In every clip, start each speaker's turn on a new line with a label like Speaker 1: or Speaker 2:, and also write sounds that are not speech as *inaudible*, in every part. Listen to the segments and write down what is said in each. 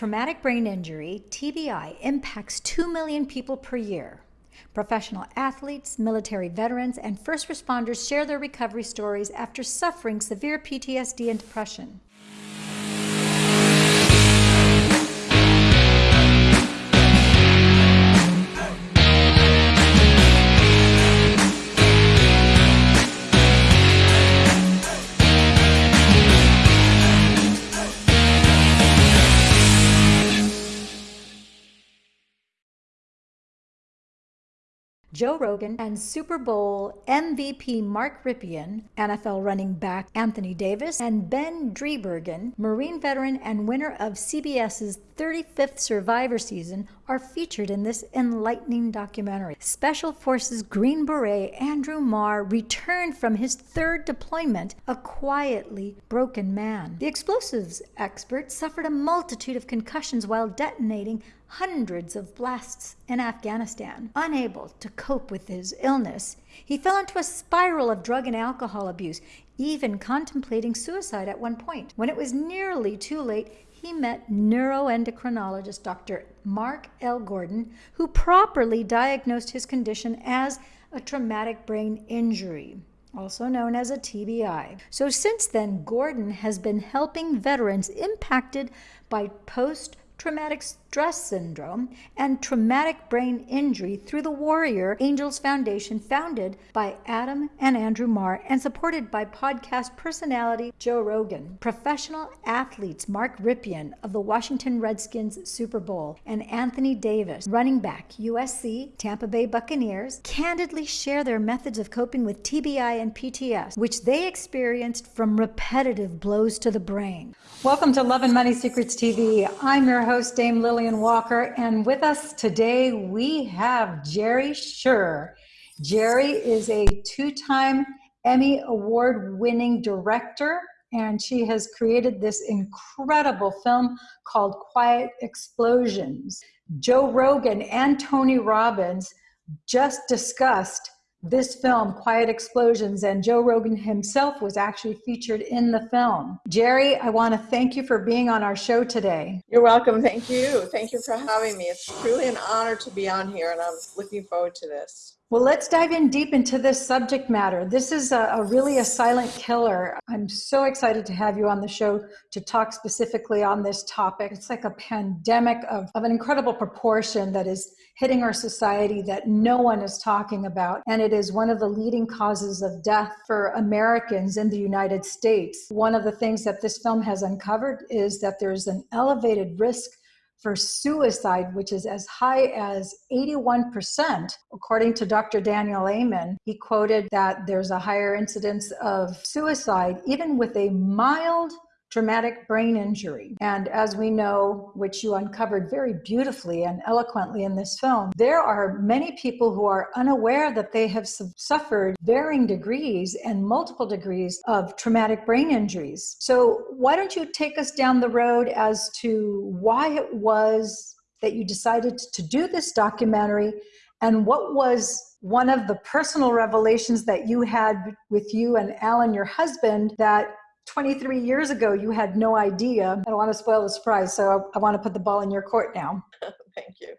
Speaker 1: Traumatic brain injury, TBI, impacts 2 million people per year. Professional athletes, military veterans, and first responders share their recovery stories after suffering severe PTSD and depression. Joe Rogan, and Super Bowl MVP Mark Rypien, NFL running back Anthony Davis, and Ben Driebergen, Marine veteran and winner of CBS's 35th Survivor season, are featured in this enlightening documentary. Special Forces Green Beret Andrew Marr returned from his third deployment a quietly broken man. The explosives expert suffered a multitude of concussions while detonating hundreds of blasts in Afghanistan. Unable to cope with his illness, he fell into a spiral of drug and alcohol abuse, even contemplating suicide at one point. When it was nearly too late, he met neuroendocrinologist Dr. Mark L. Gordon, who properly diagnosed his condition as a traumatic brain injury also known as a TBI. So, since then, Gordon has been helping veterans impacted by post traumatic stress syndrome, and traumatic brain injury through the Warrior Angels Foundation, founded by Adam and Andrew Marr and supported by podcast personality Joe Rogan. Professional athletes Mark Rypien of the Washington Redskins Super Bowl and Anthony Davis, running back USC, Tampa Bay Buccaneers, candidly share their methods of coping with TBI and PTS, which they experienced from repetitive blows to the brain. Welcome to Love and Money Secrets TV. I'm your host, Dame Walker, and with us today we have Jerri Sher. Jerri is a two time Emmy Award winning director, and she has created this incredible film called Quiet Explosions. Joe Rogan and Tony Robbins just discussed this film, Quiet Explosions, and Joe Rogan himself was actually featured in the film. Jerri, I want to thank you for being on our show today.
Speaker 2: You're welcome. Thank you. Thank you for having me. It's truly an honor to be on here, and I'm looking forward to this.
Speaker 1: Well, let's dive in deep into this subject matter. This is a, a, really a silent killer. I'm so excited to have you on the show to talk specifically on this topic. It's like a pandemic of, of an incredible proportion that is hitting our society that no one is talking about. And it is one of the leading causes of death for Americans in the United States. One of the things that this film has uncovered is that there's an elevated risk for suicide, which is as high as 81%, according to Dr. Daniel Amen. He quoted that there's a higher incidence of suicide, even with a mild traumatic brain injury. And as we know, which you uncovered very beautifully and eloquently in this film, there are many people who are unaware that they have suffered varying degrees and multiple degrees of traumatic brain injuries. So, why don't you take us down the road as to why it was that you decided to do this documentary and what was one of the personal revelations that you had with you and Alan, your husband, that 23 years ago you had no idea. I don't want to spoil the surprise, so I, I want to put the ball in your court now. *laughs*
Speaker 2: Thank you.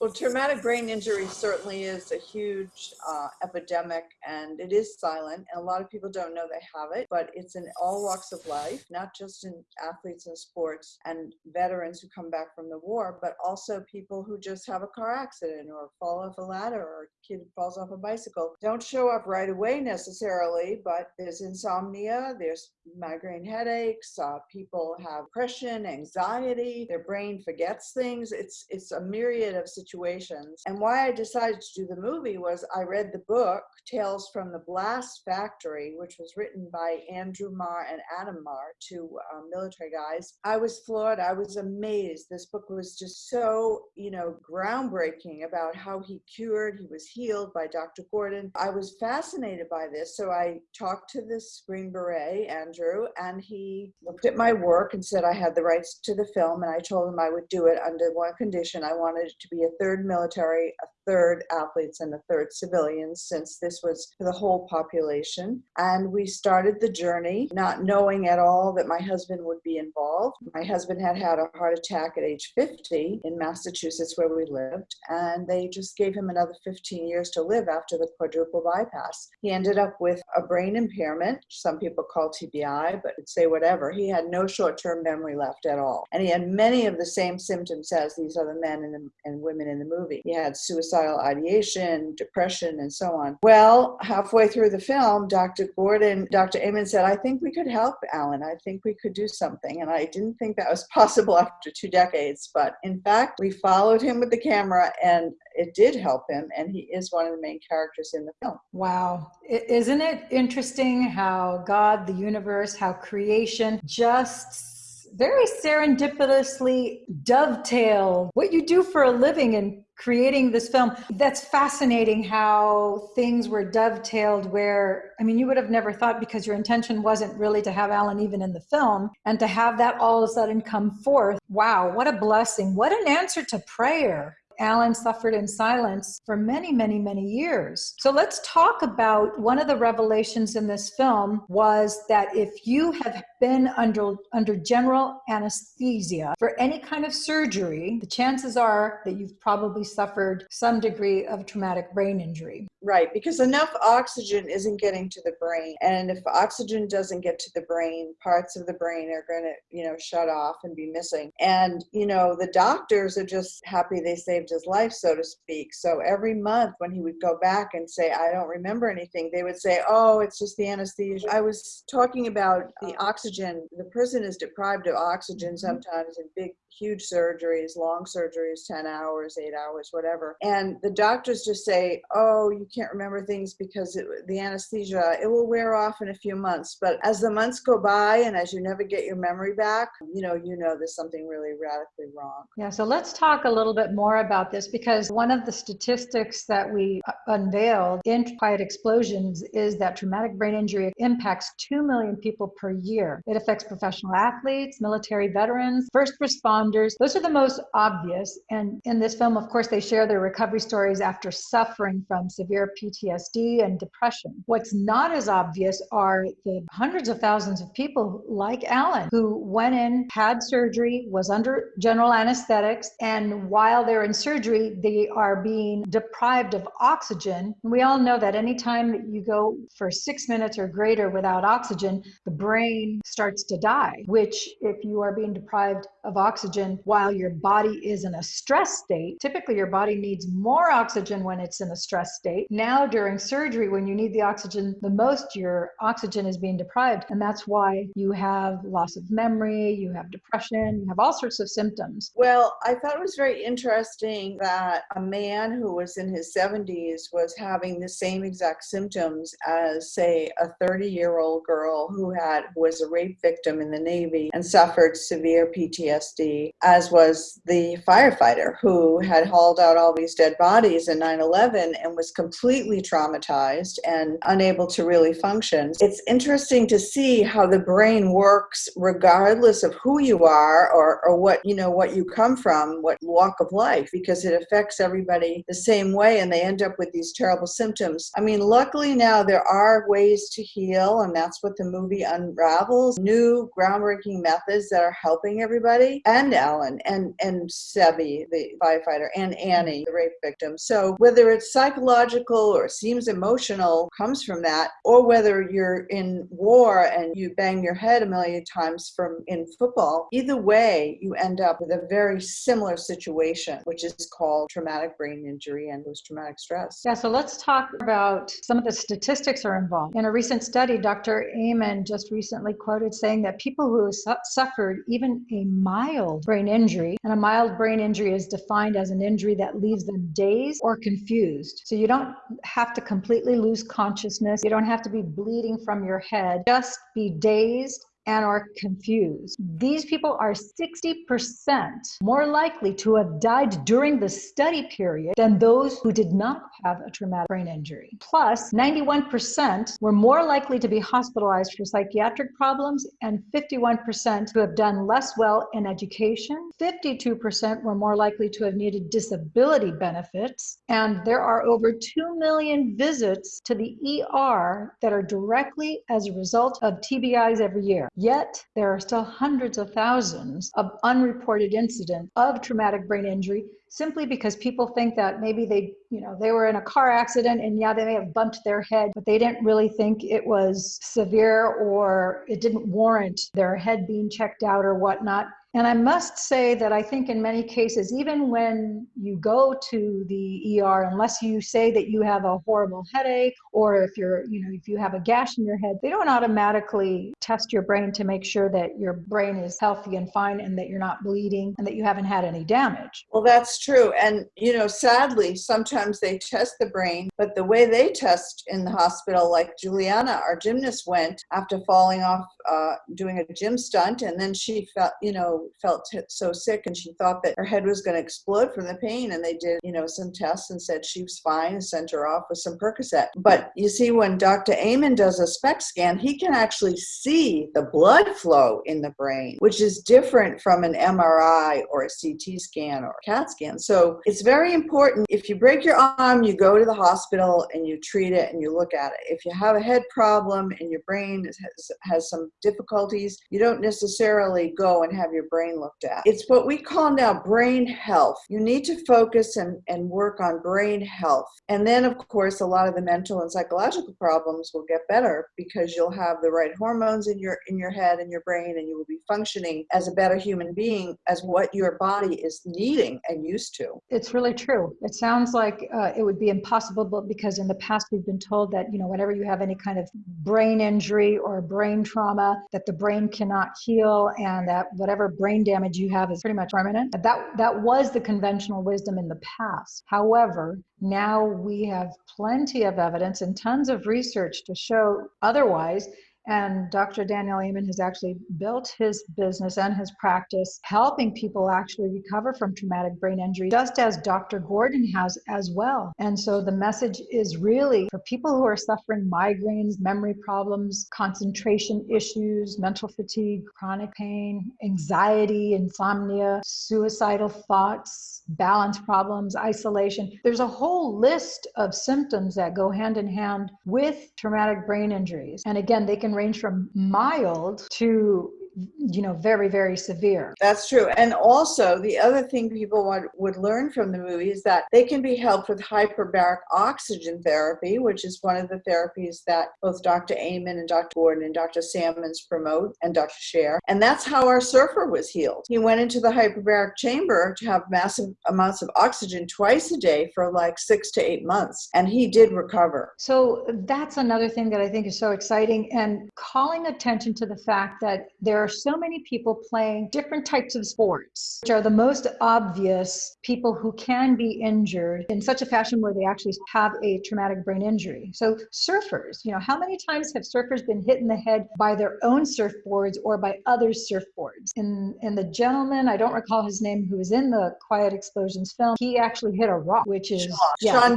Speaker 2: Well, traumatic brain injury certainly is a huge uh, epidemic and it is silent. And a lot of people don't know they have it, but it's in all walks of life, not just in athletes and sports and veterans who come back from the war, but also people who just have a car accident or fall off a ladder or a kid falls off a bicycle. Don't show up right away necessarily, but there's insomnia, there's migraine headaches, uh, people have depression, anxiety, their brain forgets things. It's, it's a myriad of situations situations. And why I decided to do the movie was I read the book, Tales from the Blast Factory, which was written by Andrew Marr and Adam Marr, two um, military guys. I was floored. I was amazed. This book was just so, you know, groundbreaking about how he cured, he was healed by Dr. Gordon. I was fascinated by this. So I talked to this Green Beret, Andrew, and he looked at my work and said I had the rights to the film. And I told him I would do it under one condition. I wanted it to be a third military, third athletes and a third civilians, since this was the whole population. And we started the journey not knowing at all that my husband would be involved. My husband had had a heart attack at age 50 in Massachusetts, where we lived, and they just gave him another 15 years to live after the quadruple bypass. He ended up with a brain impairment, some people call TBI, but say whatever. He had no short term memory left at all. And he had many of the same symptoms as these other men and, and women in the movie. He had suicidal ideation, depression, and so on. Well, halfway through the film, Dr. Gordon, Dr. Amen said, I think we could help Alan. I think we could do something. And I didn't think that was *laughs* possible after two decades. But in fact, we followed him with the camera and it did help him. And he is one of the main characters in the film.
Speaker 1: Wow. Isn't it interesting how God, the universe, how creation just very serendipitously dovetail what you do for a living in creating this film. That's fascinating how things were dovetailed where, I mean, you would have never thought because your intention wasn't really to have Alan even in the film and to have that all of a sudden come forth. Wow, what a blessing. What an answer to prayer. Alan suffered in silence for many, many, many years. So let's talk about one of the revelations in this film was that if you have been under under general anesthesia for any kind of surgery, the chances are that you've probably suffered some degree of traumatic brain injury.
Speaker 2: Right, because enough oxygen isn't getting to the brain. And if oxygen doesn't get to the brain, parts of the brain are going to, you know, shut off and be missing. And, you know, the doctors are just happy they saved his life, so to speak. So every month when he would go back and say, I don't remember anything, they would say, oh, it's just the anesthesia. I was talking about the oxygen. The person is deprived of oxygen mm-hmm. sometimes in big huge surgeries, long surgeries, 10 hours, eight hours, whatever. And the doctors just say, oh, you can't remember things because it, the anesthesia, it will wear off in a few months. But as the months go by and as you never get your memory back, you know, you know there's something really radically wrong.
Speaker 1: Yeah, so let's talk a little bit more about this because one of the statistics that we uh, unveiled in Quiet Explosions is that traumatic brain injury impacts 2 million people per year. It affects professional athletes, military veterans, first responders. Those are the most obvious. And in this film, of course, they share their recovery stories after suffering from severe PTSD and depression. What's not as obvious are the hundreds of thousands of people like Alan who went in, had surgery, was under general anesthetics, and while they're in surgery, they are being deprived of oxygen. We all know that anytime that you go for six minutes or greater without oxygen, the brain starts to die, which, if you are being deprived of oxygen, while your body is in a stress state. Typically, your body needs more oxygen when it's in a stress state. Now, during surgery, when you need the oxygen the most, your oxygen is being deprived. And that's why you have loss of memory, you have depression, you have all sorts of symptoms.
Speaker 2: Well, I thought it was very interesting that a man who was in his 70s was having the same exact symptoms as, say, a 30 year old girl who had was a rape victim in the Navy and suffered severe PTSD as was the firefighter who had hauled out all these dead bodies in 9 11 and was completely traumatized and unable to really function. It's interesting to see how the brain works regardless of who you are or, or what you know what you come from, what walk of life, because it affects everybody the same way and they end up with these terrible symptoms. I mean, luckily now there are ways to heal, and that's what the movie unravels new groundbreaking methods that are helping everybody. And Alan and, and Sebi, the firefighter, and Annie, the rape victim. So whether it's psychological or seems emotional comes from that, or whether you're in war and you bang your head a million times from in football, either way, you end up with a very similar situation, which is called traumatic brain injury and post-traumatic stress.
Speaker 1: Yeah, so let's talk about some of the statistics are involved. In a recent study, Dr. Amen just recently quoted saying that people who su- suffered even a mild brain injury. And a mild brain injury is defined as an injury that leaves them dazed or confused. So you don't have to completely lose consciousness. You don't have to be bleeding from your head. Just be dazed and are confused. These people are 60% more likely to have died during the study period than those who did not have a traumatic brain injury. Plus, 91% were more likely to be hospitalized for psychiatric problems and 51% to have done less well in education. 52% were more likely to have needed disability benefits. And there are over 2 million visits to the ER that are directly as a result of TBIs every year. Yet, there are still hundreds of thousands of unreported incidents of traumatic brain injury simply because people think that maybe they, you know, they were in a car accident and yeah, they may have bumped their head, but they didn't really think it was severe or it didn't warrant their head being checked out or whatnot. And I must say that I think in many cases, even when you go to the ER, unless you say that you have a horrible headache or if you're, you know, if you have a gash in your head, they don't automatically test your brain to make sure that your brain is healthy and fine and that you're not bleeding and that you haven't had any damage.
Speaker 2: Well, that's true. And, you know, sadly, sometimes they test the brain, but the way they test in the hospital, like Juliana, our gymnast, went after falling off uh, doing a gym stunt, and then she felt, you know, felt so sick and she thought that her head was going to explode from the pain and they did you know some tests and said she was fine and sent her off with some percocet. But you see when dr amen does a SPECT scan he can actually see the blood flow in the brain which is different from an mri or a ct scan or a cat scan. So it's very important if you break your arm you go to the hospital and you treat it and you look at it. If you have a head problem and your brain has, has some difficulties you don't necessarily go and have your brain looked at. It's what we call now brain health. You need to focus and, and work on brain health. And then, of course, a lot of the mental and psychological problems will get better because you'll have the right hormones in your in your head and your brain and you will be functioning as a better human being as what your body is needing and used to.
Speaker 1: It's really true. It sounds like uh, it would be impossible because in the past we've been told that, you know, whenever you have any kind of brain injury or brain trauma, that the brain cannot heal and that whatever brain damage you have is pretty much permanent. That, that was the conventional wisdom in the past. However, now we have plenty of evidence and tons of research to show otherwise and Dr. Daniel Amen has actually built his business and his practice helping people actually recover from traumatic brain injury, just as Dr. Gordon has as well. And so the message is really for people who are suffering migraines, memory problems, concentration issues, mental fatigue, chronic pain, anxiety, insomnia, suicidal thoughts, balance problems, isolation. There's a whole list of symptoms that go hand in hand with traumatic brain injuries. And again, they can range from mild to you know very very severe.
Speaker 2: That's true. And also the other thing people would, would learn from the movie is that they can be helped with hyperbaric oxygen therapy which is one of the therapies that both dr amen and dr gordon and dr sammons promote and dr Share. and that's how our surfer was healed. He went into the hyperbaric chamber to have massive amounts of oxygen twice a day for like six to eight months and he did recover.
Speaker 1: So that's another thing that i think is so exciting and calling attention to the fact that there are so many people playing different types of sports, which are the most obvious people who can be injured in such a fashion where they actually have a traumatic brain injury. So, surfers, you know, how many times have surfers been hit in the head by their own surfboards or by other surfboards? And, and the gentleman, I don't recall his name, who was in the Quiet Explosions film, he actually hit a rock, which is.
Speaker 2: Sean, yeah. Sean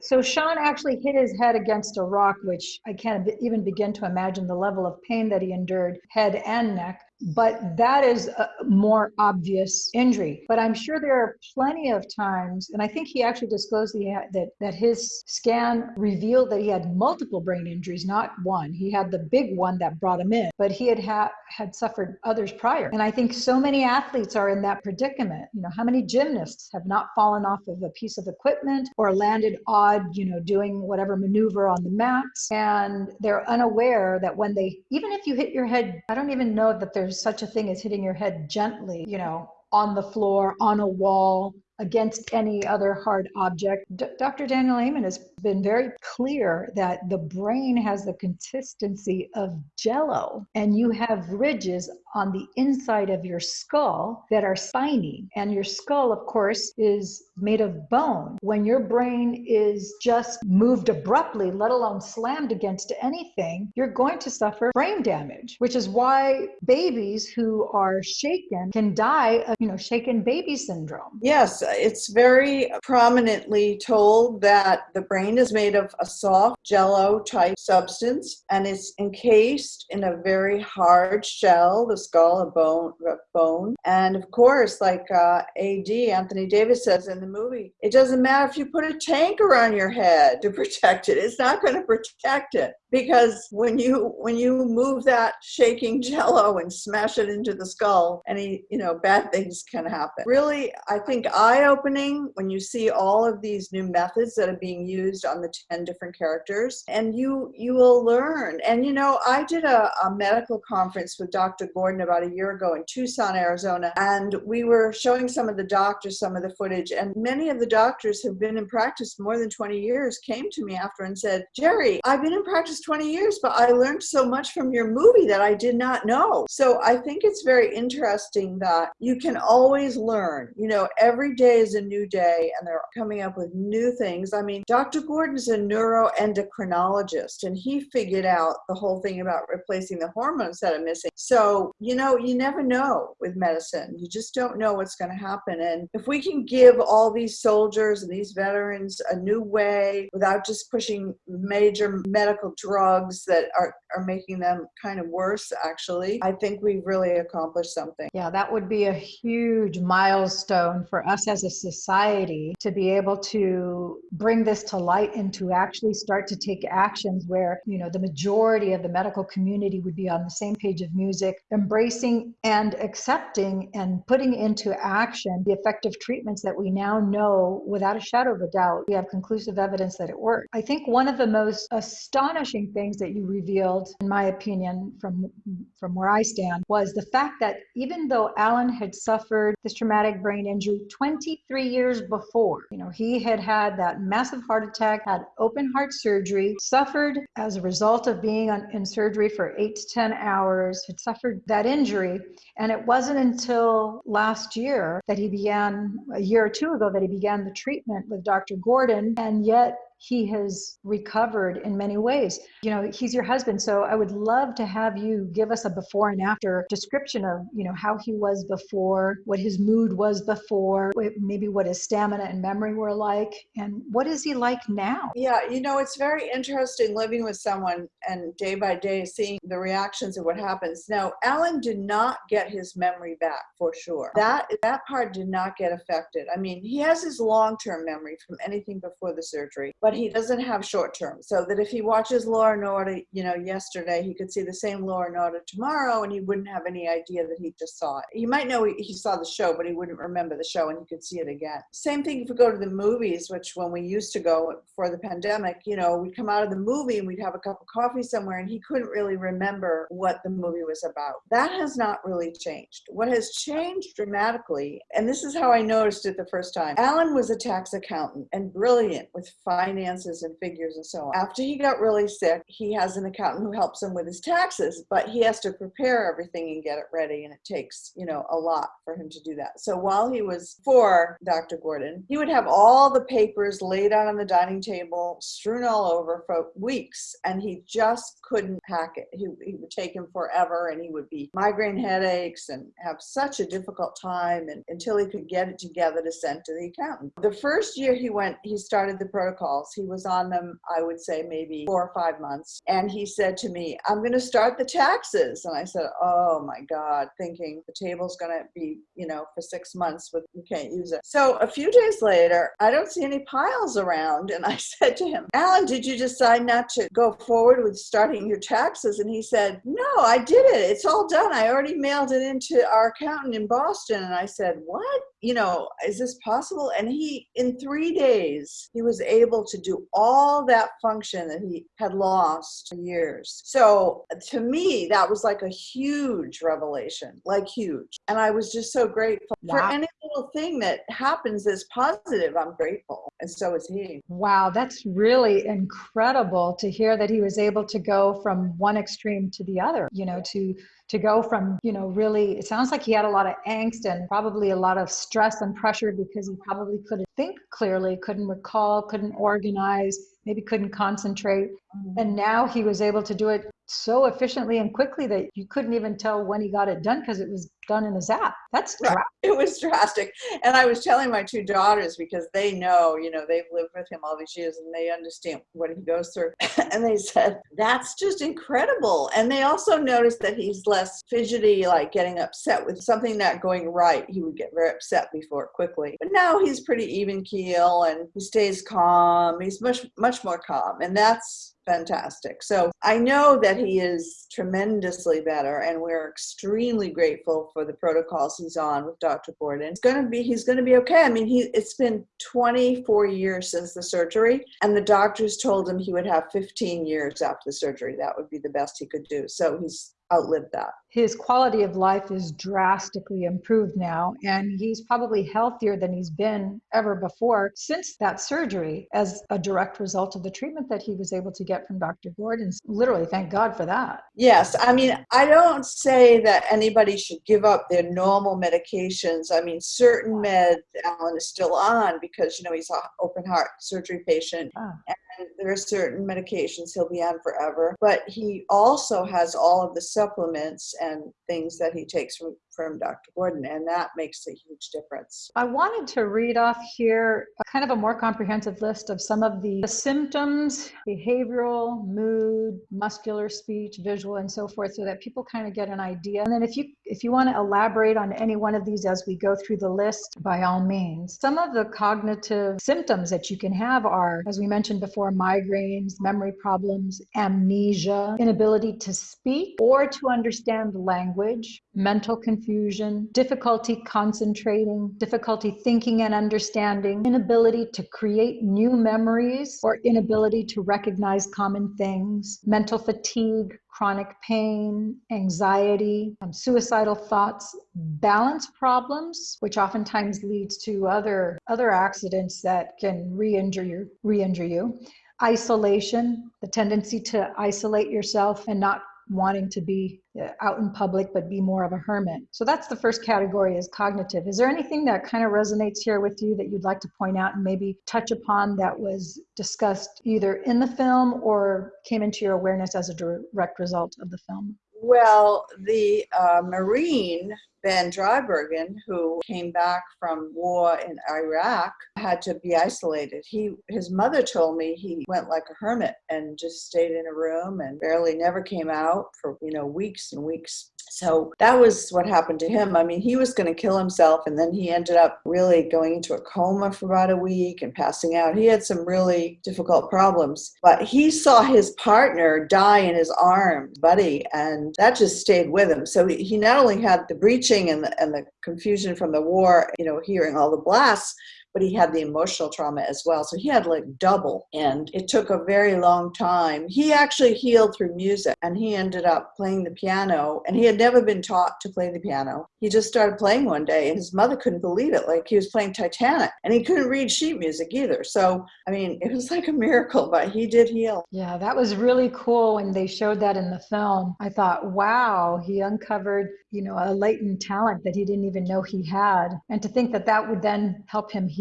Speaker 1: so Sean actually hit his head against a rock, which I can't even begin to imagine the level of pain that he endured, head and neck but that is a more obvious injury. But I'm sure there are plenty of times, and I think he actually disclosed that that his scan revealed that he had multiple brain injuries, not one. He had the big one that brought him in, but he had ha- had suffered others prior. And I think so many athletes are in that predicament. You know, how many gymnasts have not fallen off of a piece of equipment or landed odd, you know, doing whatever maneuver on the mats, and they're unaware that when they, even if you hit your head, I don't even know that there's there's such a thing as hitting your head gently, you know, on the floor, on a wall, against any other hard object. D- Dr. Daniel Amen has been very clear that the brain has the consistency of jello, and you have ridges on the inside of your skull that are spiny. And your skull, of course, is made of bone. When your brain is just moved abruptly, let alone slammed against anything, you're going to suffer brain damage, which is why babies who are shaken can die of, you know, shaken baby syndrome.
Speaker 2: Yes, it's very prominently told that the brain is made of a soft jello type substance and it's encased in a very hard shell, the skull, a bone, bone. And of course, like uh, AD, Anthony Davis says in the movie, it doesn't matter if you put a tank around your head to *laughs* protect it. It's not going to protect it because when you when you move that shaking *laughs* jello and smash it into the skull any you know bad things can happen. Really i think eye-opening when you see all of these new methods that are being used on the 10 different characters and you you will learn. And you know i did a, a medical conference with dr gordon about a year ago in tucson arizona and we were showing some of the doctors some of the footage and many of the doctors who've been in practice more than 20 years came to me after and said jerri i've been in practice 20 years, but I learned so much from your movie that I did not know. So I think it's very interesting that you can always learn. You know, every day is a new day and they're coming up with new things. I mean, Dr. Gordon's a neuroendocrinologist and he figured out the whole thing about replacing the hormones that are missing. So, you know, you never know with medicine. You just don't know what's going to happen. And if we can give all these soldiers and these veterans a new way without just pushing major medical drugs that are, are making them kind of worse, actually, I think we've really accomplished something.
Speaker 1: Yeah, that would be a huge milestone for us as a society to be able to bring this to light and to actually start to take actions where, you know, the majority of the medical community would be on the same page of music, embracing and accepting and putting into action the effective treatments that we now know without a shadow of a doubt. We have conclusive evidence that it works. I think one of the most astonishing astonishing things that you revealed, in my opinion, from from where I stand, was the fact that even though Alan had suffered this traumatic brain injury 23 years before, you know, he had had that massive heart attack, had open heart surgery, suffered as a result of being on, in surgery for eight to 10 hours, had suffered that injury. And it wasn't until last year that he began, a year or two ago, that he began the treatment with Dr. Gordon. And yet he has recovered in many ways. You know, he's your husband, so I would love to have you give us a before and after description of, you know, how he was before, what his mood was before, maybe what his stamina and memory were like, and what is he like now?
Speaker 2: Yeah, you know, it's very interesting living with someone and day by day seeing the reactions of what happens. Now, Alan did not get his memory back for sure. That that part did not get affected. I mean, he has his long-term memory from anything before the surgery, but but he doesn't have short term. So that if he watches Law and Order, you know, yesterday, he could see the same Law and Order tomorrow, and he wouldn't have any idea that he just saw it. He might know he, saw the show, but he wouldn't remember the show, and he could see it again. Same thing if we go to the movies, which when we used to go before the pandemic, you know, we'd come out of the movie and we'd have a cup of coffee somewhere, and he couldn't really remember what the movie was about. That has not really changed. What has changed dramatically, and this is how I noticed it the first time. Alan was a tax accountant and brilliant with finance finances and figures and so on. After he got really sick, he has an accountant who helps him with his taxes, but he has to prepare everything and get it ready. And it takes, you know, a lot for him to do that. So while he was for Dr. Gordon, he would have all the papers laid out on the dining table, strewn all over for weeks, and he just couldn't pack it. He, he would take him forever and he would be migraine headaches and have such a difficult time and, until he could get it together to send to the accountant. The first year he went, he started the protocols he was on them, I would say maybe four or five months. And he said to me, I'm going to start the taxes. And I said, Oh my God, thinking the table's going to be, you know, for six months, but you can't use it. So a few days later, I don't see any piles around. And I *laughs* said to him, Alan, did you decide not to go forward with starting your taxes? And he said, No, I did it. It's all done. I already mailed it into our accountant in Boston. And I said, What? You know, is this possible? And he, in three days, he was able to do all that function that he had lost for years. So to me, that was like a huge revelation, like huge. And I was just so grateful wow. for any little thing that happens that's positive. I'm grateful. And so is he.
Speaker 1: Wow, that's really incredible to hear that he was able to go from one extreme to the other, you know, to to go from, you know, really, it sounds like he had a lot of angst and probably a lot of stress and pressure because he probably couldn't think clearly, couldn't recall, couldn't organize, maybe couldn't concentrate. Mm-hmm. And now he was able to do it so efficiently and quickly that you couldn't even tell when he got it done because it was done in a zap. That's
Speaker 2: right. *laughs* It was drastic. And I was telling my two daughters because they know, you know, they've lived with him all these years and they understand what he goes through. *laughs* and they said, that's just incredible. And they also noticed that he's less fidgety, like getting upset with something not going right. He would get very upset before quickly. But now he's pretty even keel and he stays calm. He's much, much more calm. And that's fantastic. So I know that he is tremendously better, and we're extremely grateful for the protocols he's on with Dr. Gordon. It's going to be he's going to be okay. I mean, he it's been 24 years since the surgery, and the doctors told him he would have 15 years after the surgery. That would be the best he could do. So he's outlived that.
Speaker 1: His quality of life is drastically improved now, and he's probably healthier than he's been ever before since that surgery as a direct result of the treatment that he was able to get from Dr. Gordon. Literally, thank God for that.
Speaker 2: Yes. I mean, I don't say that anybody should give up their normal medications. I mean, certain meds Alan is still on because, you know, he's an open heart surgery patient. Ah. And there are certain medications he'll be on forever, but he also has all of the supplements and things that he takes from, from Dr. Gordon, and that makes a huge difference.
Speaker 1: I wanted to read off here uh, kind of a more comprehensive list of some of the symptoms, behavioral, mood, muscular, speech, visual, and so forth, so that people kind of get an idea. And then if you if you want to elaborate on any one of these as we go through the list, by all means. Some of the cognitive symptoms that you can have are, as we mentioned before, migraines, memory problems, amnesia, inability to speak or to understand language, mental confusion, difficulty concentrating, difficulty thinking and understanding, inability to create new memories or inability to recognize common things, mental fatigue, chronic pain, anxiety, um, suicidal thoughts, balance problems, which oftentimes leads to other other accidents that can re-injure you, re-injure you. Isolation, the tendency to isolate yourself and not wanting to be uh, out in public but be more of a hermit. So that's the first category is cognitive. Is there anything that kind of resonates here with you that you'd like to point out and maybe touch upon that was discussed either in the film or came into your awareness as a direct result of the film
Speaker 2: well the uh, marine Ben Driebergen, who came back from war in Iraq, had to be isolated. He, his mother told me he went like a hermit and just stayed in a room and barely never came out for, you know, weeks and weeks. So that was what happened to him. I mean, he was going to kill himself, and then he ended up really going into a coma for about a week and passing out. He had some really difficult problems, but he saw his partner die in his arms, Buddy, and that just stayed with him. So he not only had the breaching and the, and the confusion from the war, you know, hearing all the blasts, but he had the emotional trauma as well. So he had like double, and it took a very long time. He actually healed through music, and he ended up playing the piano, and he had never been taught to play the piano. He just started playing one day, and his mother couldn't believe it. Like he was playing Titanic, and he couldn't read sheet music either. So, I mean, it was like a miracle, but he did heal.
Speaker 1: Yeah, that was really cool when they showed that in the film. I thought, wow, he uncovered, you know, a latent talent that he didn't even know he had. And to think that that would then help him heal,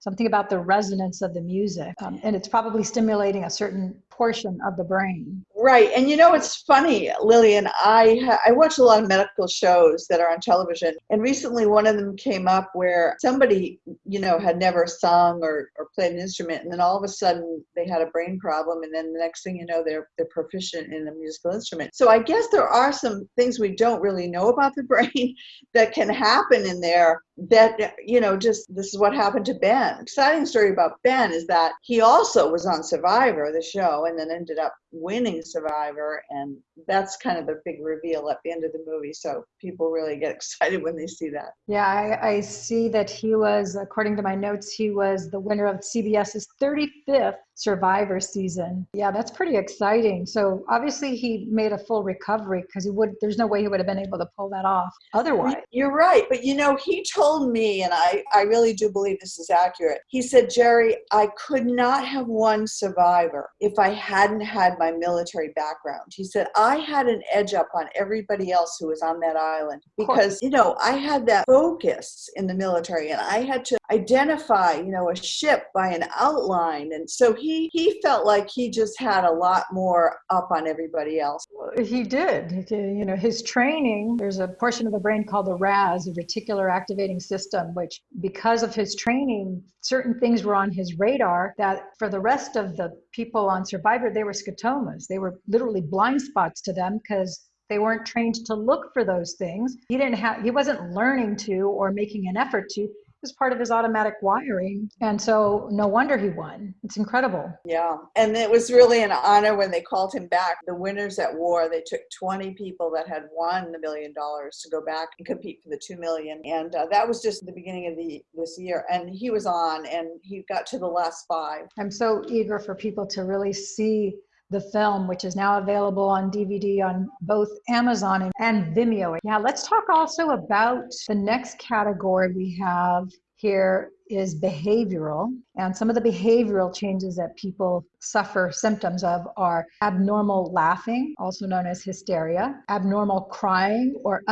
Speaker 1: something about the resonance of the music. Um, and it's probably stimulating a certain portion of the brain.
Speaker 2: Right. And you know, it's funny, Lillian, I, I watch a lot of medical shows that are on television. And recently one of them came up where somebody, you know, had never sung or, or played an instrument. And then all of a sudden they had a brain problem. And then the next thing you know, they're, they're proficient in a musical instrument. So I guess there are some things we don't really know about the *laughs* brain that can happen in there that you know just this is what happened to ben exciting story about ben is that he also was on survivor the show and then ended up winning Survivor. And that's kind of the big reveal at the end of the movie. So people really get *laughs* excited when they see that.
Speaker 1: Yeah, I, I see that he was, according to my notes, he was the winner of CBS's 35th Survivor season. Yeah, that's pretty exciting. So obviously he made a full recovery because he would. There's no way he would have been able to pull that off otherwise.
Speaker 2: You're right, but you know he told me, and I I really do believe this is accurate. He said, Jerri, I could not have won Survivor if I hadn't had my military background. He said I had an edge up on everybody else who was on that island because you know I had that focus in the military, and I had to identify you know a ship by an outline, and so he he he felt like he just had a lot more up on everybody else.
Speaker 1: He did. You know, his training. There's a portion of the brain called the RAS, the reticular activating system, which because of his training, certain things were on his radar that for the rest of the people on Survivor, they were scotomas. They were literally blind spots to them because they weren't trained to look for those things he didn't have he wasn't learning to or making an effort to was part of his automatic wiring. And so no wonder he won. It's incredible.
Speaker 2: Yeah. And it was really an honor when they called him back. The winners at war, they took 20 people that had won the million dollars to go back and compete for the 2 million. And uh, that was just the beginning of the this year. And he was on and he got to the last five.
Speaker 1: I'm so eager for people to really see the film, which is now available on DVD on both Amazon and Vimeo. Yeah, let's talk also about the next category we have here is behavioral. And some of the behavioral changes that people suffer symptoms of are abnormal laughing, also known as hysteria, abnormal crying or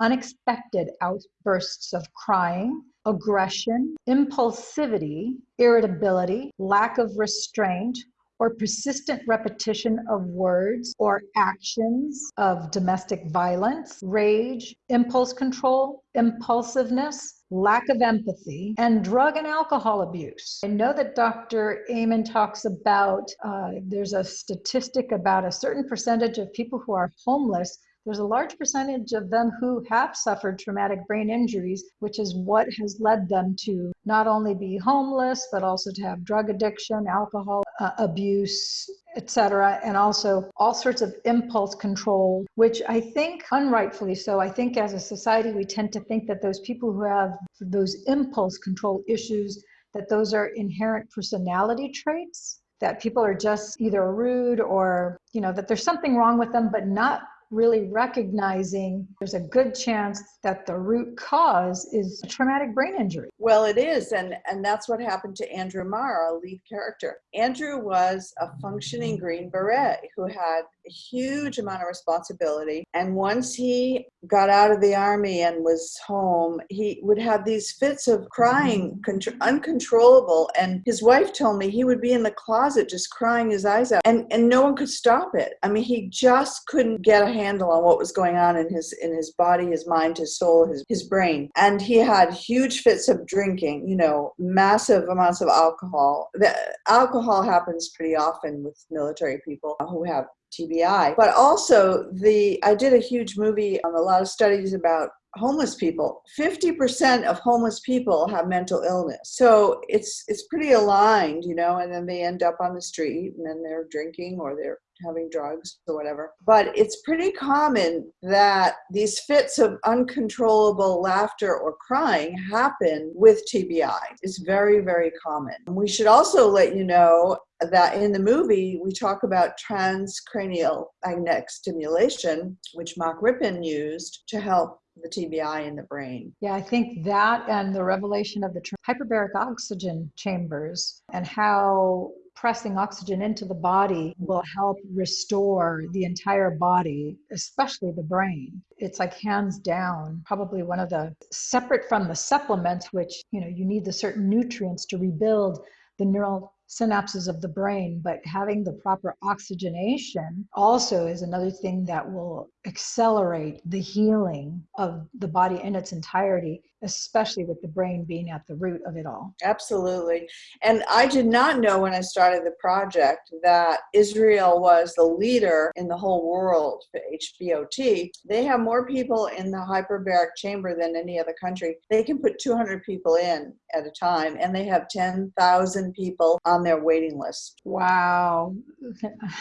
Speaker 1: unexpected outbursts of crying, aggression, impulsivity, irritability, lack of restraint, or persistent repetition of words or actions of domestic violence, rage, impulse control, impulsiveness, lack of empathy, and drug and alcohol abuse. I know that Dr. Amen talks about uh, there's a statistic about a certain percentage of people who are homeless there's a large percentage of them who have suffered traumatic brain injuries, which is what has led them to not only be homeless, but also to have drug addiction, alcohol uh, abuse, etc., and also all sorts of impulse control, which I think unrightfully so. I think as a society, we tend to think that those people who have those impulse control issues, that those are inherent personality traits that people are just either rude or you know that there's something wrong with them but not really recognizing there's a good chance that the root cause is a traumatic brain injury.
Speaker 2: Well, it is, and and that's what happened to Andrew Marr, our lead character. Andrew was a functioning Green Beret who had a huge amount of responsibility, and once he got out of the army and was home, he would have these fits of crying, mm-hmm. uncontrollable. And his wife told me he would be in the closet just crying his eyes out, and and no one could stop it. I mean, he just couldn't get a handle on what was going on in his in his body, his mind, his soul, his his brain. And he had huge fits of drinking, you know, massive amounts of alcohol. The alcohol happens pretty often with military people who have TBI. But also the I did a huge movie on a lot of studies about homeless people 50% of homeless people have mental illness so it's it's pretty aligned you know and then they end up on the street and then they're drinking or they're having drugs or whatever. But it's pretty common that these fits of uncontrollable laughter or crying happen with TBI. It's very, very common. We should also let you know that in the movie we talk about transcranial magnetic stimulation, which Mark Rypien used to help the TBI in the brain.
Speaker 1: Yeah, I think that and the revelation of the hyperbaric oxygen chambers and how pressing oxygen into the body will help restore the entire body, especially the brain. It's like hands down, probably one of the separate from the supplements, which, you know, you need the certain nutrients to rebuild the neural synapses of the brain, but having the proper oxygenation also is another thing that will accelerate the healing of the body in its entirety especially with the brain being at the root of it all.
Speaker 2: Absolutely. And I did not know when I started the project that Israel was the leader in the whole world for HBOT. They have more people in the hyperbaric chamber than any other country. They can put 200 people in at a time and they have 10,000 people on their waiting list.
Speaker 1: Wow. *laughs*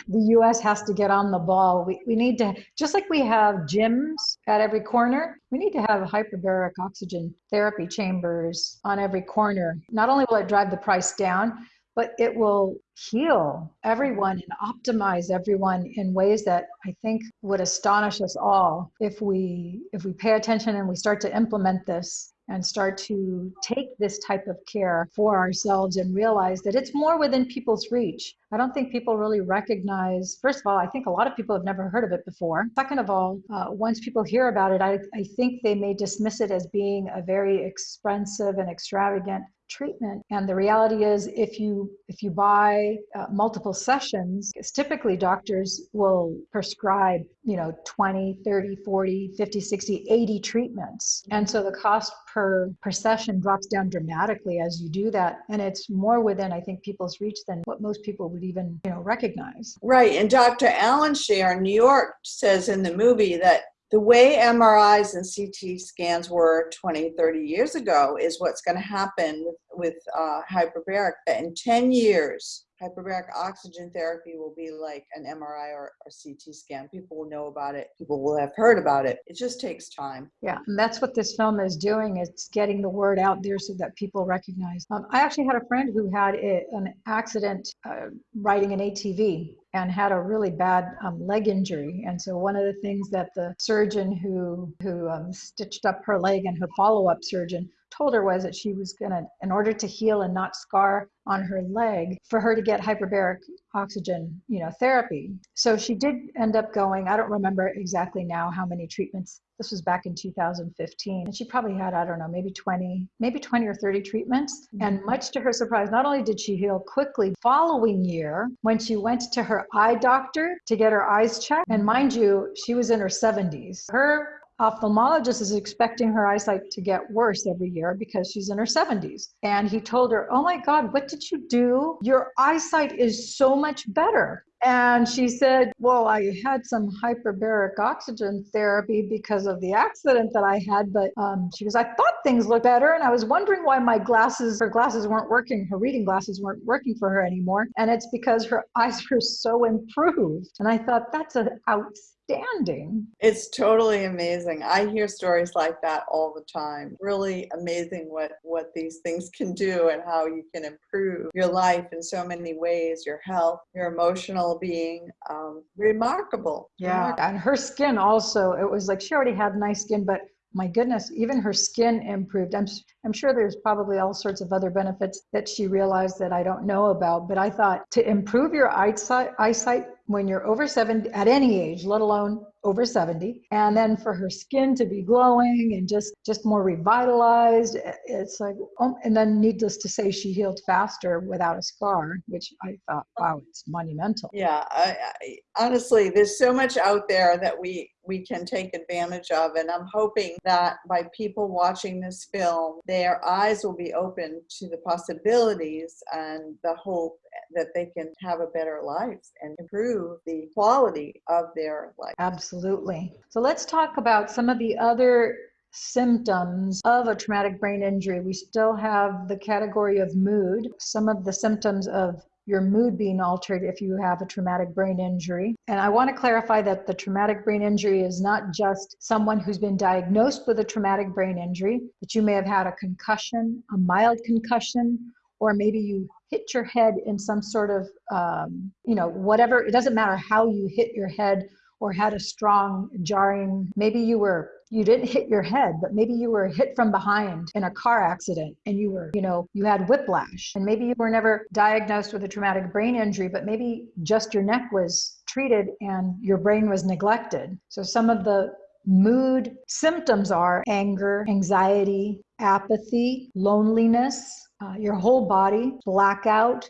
Speaker 1: The US has to get on the ball. We, we need to, just like we have gyms at every corner, we need to have hyperbaric oxygen therapy chambers on every corner. Not only will it drive the price down, but it will heal everyone and optimize everyone in ways that I think would astonish us all if we if we pay attention and we start to implement this and start to take this type of care for ourselves and realize that it's more within people's reach. I don't think people really recognize, first of all, I think a lot of people have never heard of it before. Second of all, uh, once people hear about it, I, I think they may dismiss it as being a very expensive and extravagant treatment. And the reality is if you if you buy uh, multiple sessions typically doctors will prescribe you know 20 30 40 50 60 80 treatments. And so the cost per per session drops down dramatically as you do that. And it's more within i think people's reach than what most people would even you know recognize.
Speaker 2: Right. And dr alan scher in new york says in the movie that the way MRIs and CT scans were 20, 30 years ago is what's going to happen with, with uh, hyperbaric. That in 10 years, hyperbaric oxygen therapy will be like an MRI or, or CT scan. People will know about it. People will have heard about it. It just takes time.
Speaker 1: Yeah, and that's what this film is doing. It's getting the word out there so that people recognize. Um, I actually had a friend who had a, an accident uh, riding an ATV and had a really bad um, leg injury. And so one of the things that the surgeon who who um, stitched up her leg and her follow-up surgeon told her was that she was going to, in order to heal and not scar on her leg, for her to get hyperbaric oxygen, you know, therapy. So she did end up going, I don't remember exactly now how many treatments. This was back in 2015. And she probably had, I don't know, maybe 20, maybe 20 or 30 treatments. Mm-hmm. And much to her surprise, not only did she heal quickly, following year, when she went to her eye doctor to get her eyes checked, and mind you, she was in her 70s. Her ophthalmologist is expecting her eyesight to get worse every year because she's in her 70s. And he told her, Oh my God, what did you do? Your eyesight is so much better. And she said, Well, I had some hyperbaric oxygen therapy because of the accident that I had. But um, she goes, I thought things looked better. And I was wondering why my glasses, her glasses weren't working, her reading glasses weren't working for her anymore. And it's because her *laughs* eyes were so improved. And I thought, That's an outstanding outstanding.
Speaker 2: It's totally amazing. I hear stories like that all the time. Really amazing what what these things can do and how you can improve your life in so many ways, your health, your emotional being. Um, remarkable.
Speaker 1: Yeah, remarkable. and her skin also. It was like she already had nice skin, but my goodness, even her skin improved. I'm, I'm sure there's probably all sorts of other benefits that she realized that I don't know about. But I thought to improve your eyesight, eyesight when you're over 70, at any age, let alone over 70 and then for her skin to be glowing and just just more revitalized it's like um, and then needless to say she healed faster without a scar which i thought wow it's monumental.
Speaker 2: Yeah I, I, honestly there's so much out there that we we can take advantage of and i'm hoping that by people watching this film their eyes will be open to the possibilities and the hope that they can have a better life and improve the quality of their life
Speaker 1: absolutely. So let's talk about some of the other symptoms of a traumatic brain injury. We still have the category of mood, some of the symptoms of your mood being altered if you have a traumatic brain injury. And I want to clarify that the traumatic brain injury is not just someone who's been diagnosed with a traumatic brain injury, but you may have had a concussion, a mild concussion, or maybe you hit your head in some sort of, um, you know, whatever. It doesn't matter how you hit your head or had a strong jarring maybe you were you didn't hit your head but maybe you were hit from behind in a car accident and you were you know you had whiplash. And maybe you were never diagnosed with a traumatic brain injury but maybe just your neck was treated and your brain was neglected. So some of the mood symptoms are anger anxiety apathy loneliness uh, your whole body, blackout,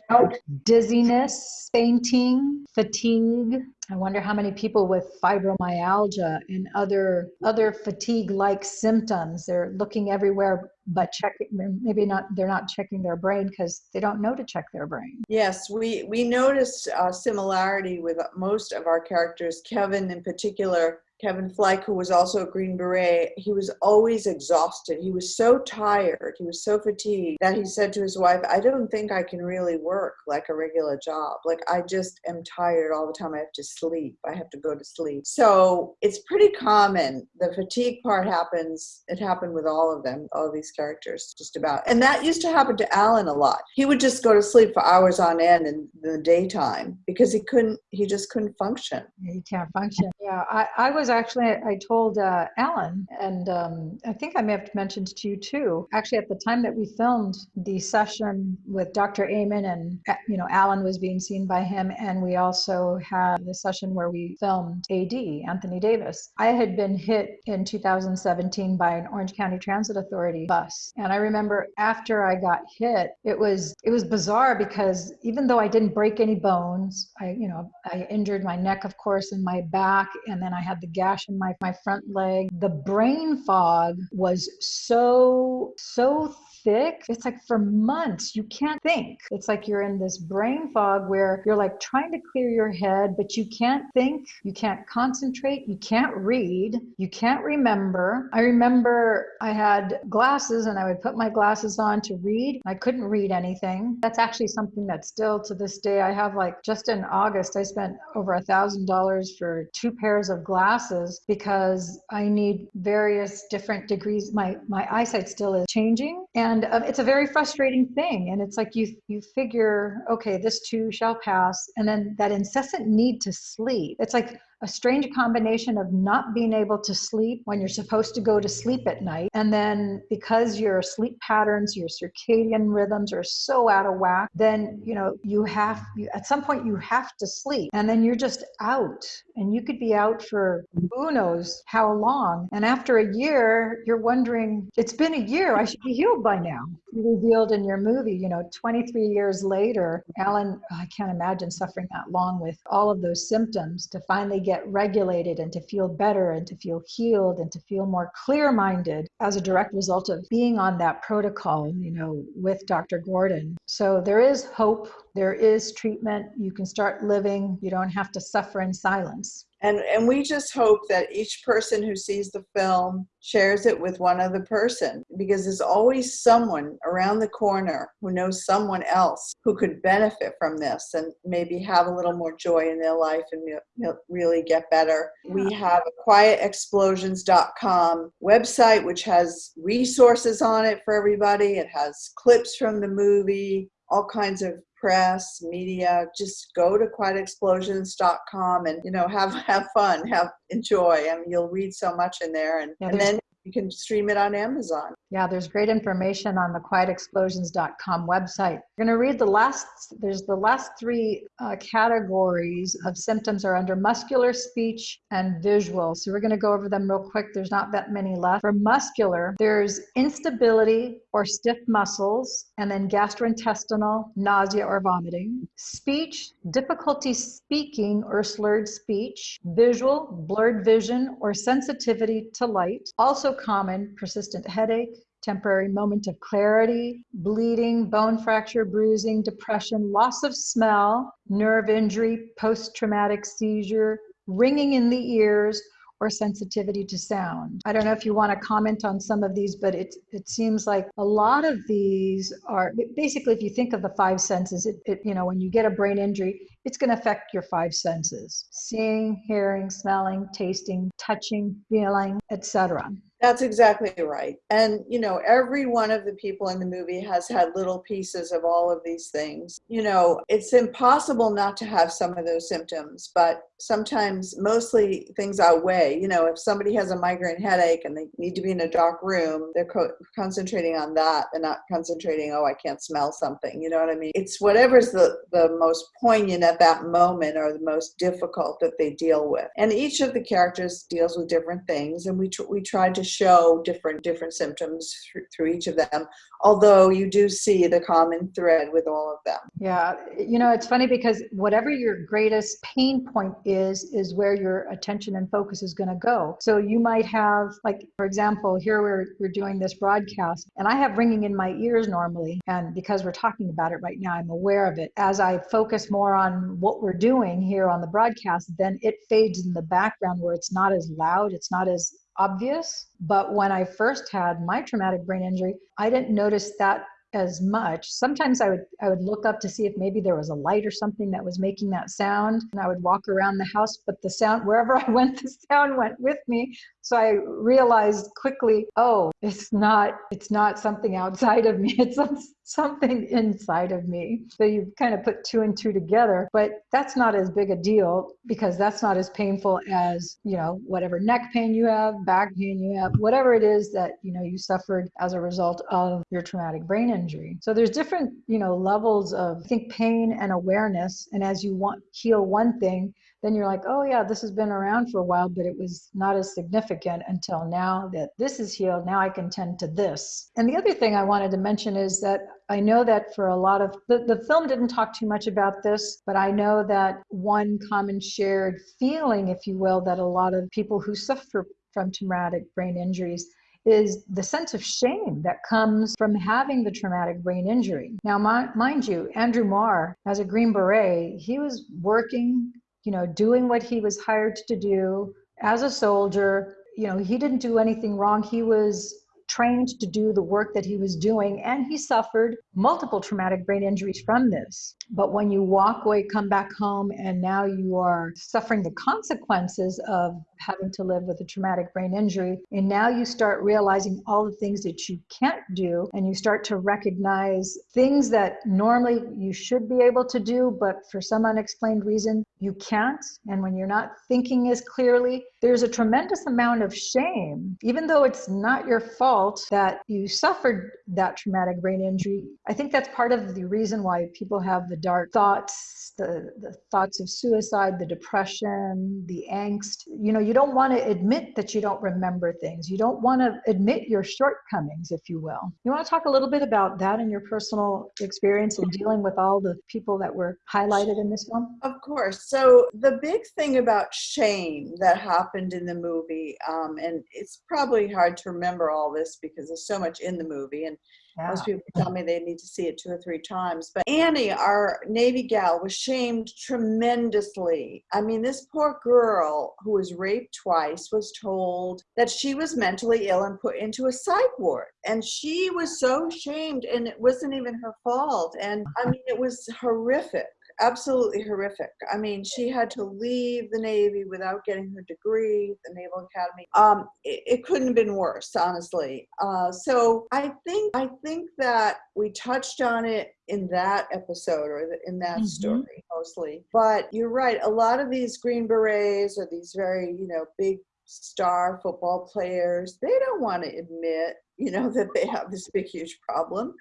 Speaker 1: dizziness, fainting, fatigue, I wonder how many people with fibromyalgia and other other fatigue-like symptoms. They're looking everywhere but checking maybe not they're not checking their brain because they don't know to check their brain
Speaker 2: yes we we noticed a similarity with most of our characters kevin in particular Kevin Fleck, who was also a Green Beret, he was always exhausted. He was so tired, he was so fatigued that he said to his wife, I don't think I can really work like a regular job. Like, I just am tired all the time. I have to sleep. I have to go to sleep. So it's pretty common. The fatigue part happens, it happened with all of them, all of these characters, just about. And that used to happen to Alan a lot. He would just go to sleep for hours on end in the daytime because he couldn't, he just couldn't function.
Speaker 1: He can't function. Yeah, I, I was actually, I told uh, Alan, and um, I think I may have mentioned to you too. Actually, at the time that we filmed the session with Dr. Amen, and uh, you know, Alan was being seen by him, and we also had the session where we filmed AD Anthony Davis. I had been hit in 2017 by an Orange County Transit Authority bus, and I remember after I got hit, it was it was bizarre because even though I didn't break any bones, I you know I injured my neck, of course, and my back and then I had the gash in my, my front leg. The brain fog was so, so thick. It's like for months, you can't think. It's like you're in this brain fog where you're like trying to clear your head, but you can't think, you can't concentrate, you can't read, you can't remember. I remember I had glasses and I would put my glasses on to read. I couldn't read anything. That's actually something that still to this day I have like just in August, I spent over a thousand dollars for two pairs of glasses because I need various different degrees. My my eyesight still is changing. And and um, it's a very frustrating thing and it's like you you figure okay this too shall pass and then that incessant need to sleep. It's like a strange combination of not being able to sleep when you're supposed to go to sleep at night. And then because your sleep patterns, your circadian rhythms are so out of whack, then, you know, you have, you, at some point you have to sleep and then you're just out and you could be out for who knows how long. And after a year, you're wondering, it's been a year, I should be healed by now. Revealed in your movie, you know, 23 years later, Alan, oh, I can't imagine suffering that long with all of those symptoms to finally get get regulated and to feel better and to feel healed and to feel more clear minded as a direct result of being on that protocol, you know, with Dr. Gordon. So there is hope, there is treatment. You can start living, you don't have to suffer in silence.
Speaker 2: And, and we just hope that each person who sees the film shares it with one other person because there's always someone around the corner who knows someone else who could benefit from this and maybe have a little more joy in their life and really get better. We have a quietexplosions.com website which has resources on it for everybody. It has clips from the movie, all kinds of press, media, just go to quietexplosions.com and, you know, have, *laughs* have fun, have, enjoy. I mean, you'll read so much in there and, yeah, and then you can stream it on Amazon.
Speaker 1: Yeah, there's great information on the quietexplosions.com website. We're going to read the last, there's the last three uh, categories of symptoms are under muscular, speech, and visual. So we're going to go over them real quick. There's not that many left. For muscular, there's instability or stiff muscles, and then gastrointestinal, nausea or vomiting. Speech, difficulty speaking or slurred speech. Visual, blurred vision or sensitivity to light. Also common, persistent headache, temporary moment of clarity, bleeding, bone fracture, bruising, depression, loss of smell, nerve injury, post traumatic seizure, ringing in the ears, or sensitivity to sound. I don't know if you want to comment on some of these, but it, it seems like a lot of these are basically, if you think of the five senses, it, it you know, when you get a brain injury, it's going to affect your five senses seeing, hearing, smelling, tasting, touching, feeling, etc.
Speaker 2: That's exactly right. And, you know, every one of the people in the movie has had little pieces of all of these things. You know, it's impossible not to have some of those symptoms, but sometimes mostly things outweigh. You know, if somebody has a migraine headache and they need to be in a dark room, they're co- concentrating on that and not concentrating, oh, I can't smell something. You know what I mean? It's whatever's the, the most poignant at that moment or the most difficult that they deal with. And each of the characters deals with different things. And we, tr- we tried to show different different symptoms through, through each of them although you do see the common thread with all of them
Speaker 1: Yeah, you know, it's funny because whatever your greatest pain point is, is where your attention and focus is going to go. So you might have, like, for example, here we're, we're doing this broadcast and I have ringing in my ears normally. And because we're talking about it right now, I'm aware of it. As I focus more on what we're doing here on the broadcast, then it fades in the background where it's not as loud, it's not as obvious. But when I first had my traumatic brain injury, I didn't notice that as much. Sometimes I would I would look up to see if maybe there was a light or something that was making that sound and I would walk around the house but the sound *laughs* wherever I went the sound went with me. So I realized quickly, oh, it's not it's not something outside of me. *laughs* It's something inside of me. So you kind of put two and two together, but that's not as big a deal because that's not as painful as, you know, whatever neck pain you have, back pain you have, whatever it is that, you know, you suffered as a result of your traumatic brain injury. So there's different, you know, levels of I think pain and awareness and as you want heal one thing, then you're like, oh yeah, this has been around for a while, but it was not as significant until now that this is healed. Now I can tend to this. And the other thing I wanted to mention is that I know that for a lot of the, the film didn't talk too much about this, but I know that one common shared feeling, if you will, that a lot of people who suffer from traumatic brain injuries is the sense of shame that comes from having the traumatic brain injury. Now, mind you, Andrew Marr, as a Green Beret, he was working you know, doing what he was hired to do as a soldier. You know, he didn't do anything wrong. He was trained to do the work that he was doing, and he suffered multiple traumatic brain injuries from this. But when you walk away, come back home, and now you are suffering the consequences of having to live with a traumatic brain injury, and now you start realizing all the things that you can't do, and you start to recognize things that normally you should be able to do, but for some unexplained reason, you can't. And when you're not thinking as clearly, there's a tremendous amount of shame, even though it's not your fault that you suffered that traumatic brain injury. I think that's part of the reason why people have the dark thoughts, the, the thoughts of suicide, the depression, the angst. You know, you don't want to admit that you don't remember things. You don't want to admit your shortcomings, if you will. You want to talk a little bit about that and your personal experience in dealing with all the people that were highlighted in this one?
Speaker 2: Of course. So, the big thing about shame that happened in the movie, um, and it's probably hard to remember all this because there's so much in the movie, and yeah. Most people tell me they need to see it two or three times. But Annie, our Navy gal, was shamed tremendously. I mean, this poor girl who was raped twice was told that she was mentally ill and put into a psych ward. And she was so shamed, and it wasn't even her fault. And I mean, it was horrific absolutely horrific. I mean, she had to leave the Navy without getting her degree, the Naval Academy. Um, it, it couldn't have been worse, honestly. Uh, so I think I think that we touched on it in that episode or in that mm-hmm. story mostly. But you're right. A lot of these Green Berets or these very you know big star football players they don't want to admit you know that they have this big huge problem.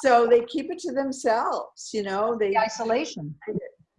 Speaker 2: So they keep it to themselves you know they
Speaker 1: the isolation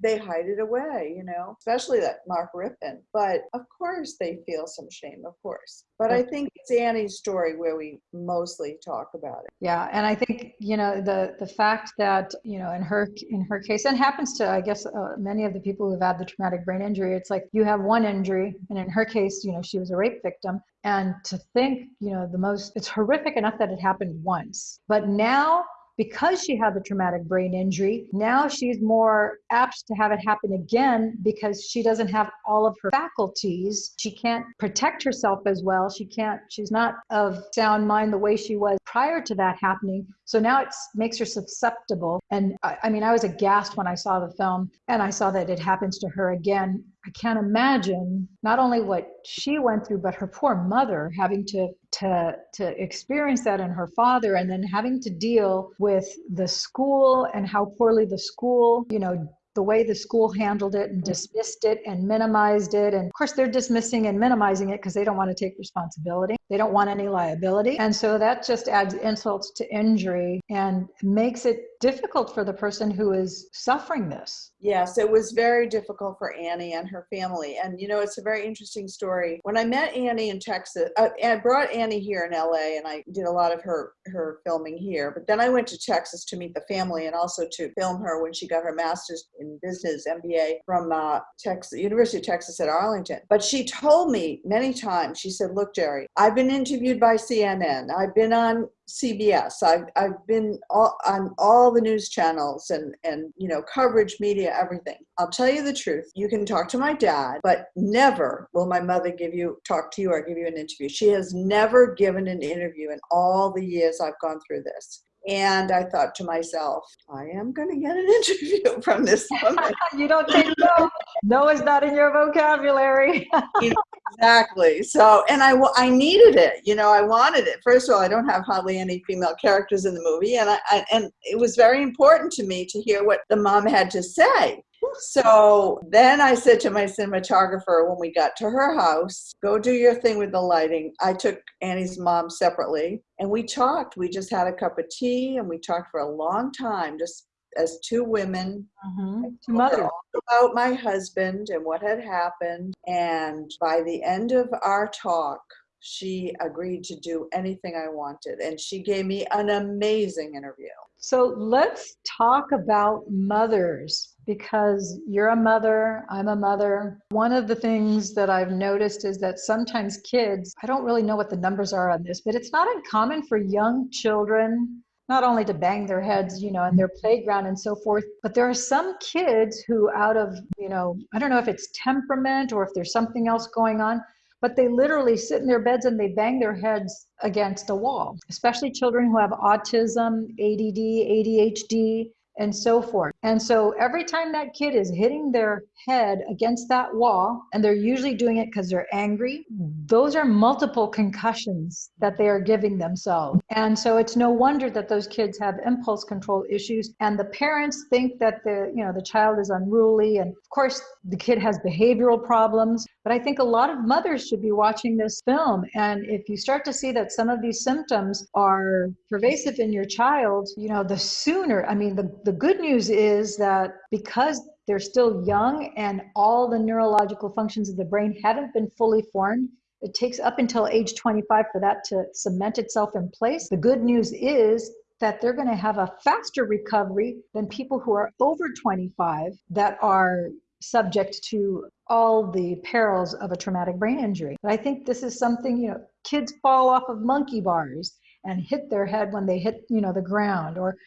Speaker 2: they hide it away, you know, especially that Mark Rypien. But of course, they feel some shame, of course. But I think it's Annie's story where we mostly talk about it.
Speaker 1: Yeah, and I think you know the the fact that you know in her in her case, and happens to I guess uh, many of the people who've had the traumatic brain injury. It's like you have one injury, and in her case, you know, she was a rape victim, and to think, you know, the most it's horrific enough that it happened once, but now because she had the traumatic brain injury, now she's more apt to have it happen again because she doesn't have all of her faculties. She can't protect herself as well. She can't, she's not of sound mind the way she was prior to that happening. So now it makes her susceptible. And I, I mean, I was aghast when I saw the film and I saw that it happens to her again I can't imagine not only what she went through, but her poor mother having to to to experience that and her father, and then having to deal with the school and how poorly the school, you know, the way the school handled it and mm-hmm. dismissed it and minimized it. And of course, they're dismissing and minimizing it because they don't want to take responsibility. They don't want any liability. And so that just adds insults to injury and makes it difficult for the person who is suffering this.
Speaker 2: Yes, it was very difficult for Annie and her family. And, you know, it's a very interesting story. When I met Annie in Texas, uh, I brought Annie here in LA and I did a lot of her, her filming here. But then I went to Texas to meet the family and also to film her when she got her master's in business MBA from uh, Texas, University of Texas at Arlington. But she told me many times, she said, look, Jerri, I've been interviewed by CNN. I've been on CBS. I've, I've been all, on all the news channels and, and, you know, coverage, media, everything. I'll tell you the truth. You can talk to my dad, but never will my mother give you, talk to you or give you an interview. She has never given an interview in all the years I've gone through this. And I thought to myself, I am going to get an *laughs* interview from this *laughs* woman.
Speaker 1: you don't take no. No is not in your vocabulary. *laughs*
Speaker 2: exactly. So, and I, I needed it. You know, I wanted it. First of all, I don't have hardly any female characters in the movie, and I, I and it was very important to me to hear what the mom had to say. So then I said to my cinematographer when we got to her house, go do your thing with the lighting. I took Annie's mom separately and we talked. We just had a cup of tea and we talked for a long time, just as two women.
Speaker 1: Mm-hmm. Two mothers.
Speaker 2: About my husband and what had happened. And by the end of our talk, she agreed to do anything I wanted. And she gave me an amazing interview.
Speaker 1: So let's talk about mothers because you're a mother, I'm a mother. One of the things that I've noticed is that sometimes kids, I don't really know what the numbers are on this, but it's not uncommon for young children not only to bang their heads, you know, in their playground and so forth, but there are some kids who out of, you know, I don't know if it's temperament or if there's something else going on, but they literally sit in their beds and they bang their heads against a wall, especially children who have autism, ADD, ADHD, and so forth. And so every time that kid is hitting their head against that wall, and they're usually doing it because they're angry, those are multiple concussions that they are giving themselves. And so it's no wonder that those kids have impulse control issues. And the parents think that the, you know, the child is unruly. And of course, the kid has behavioral problems. But I think a lot of mothers should be watching this film. And if you start to see that some of these symptoms are pervasive in your child, you know, the sooner, I mean, the, the good news is that because they're still young and all the neurological functions of the brain haven't been fully formed, it takes up until age 25 for that to cement itself in place. The good news is that they're going to have a faster recovery than people who are over 25 that are subject to all the perils of a traumatic brain injury. But I think this is something, you know, kids fall off of monkey bars and hit their head when they hit, you know, the ground or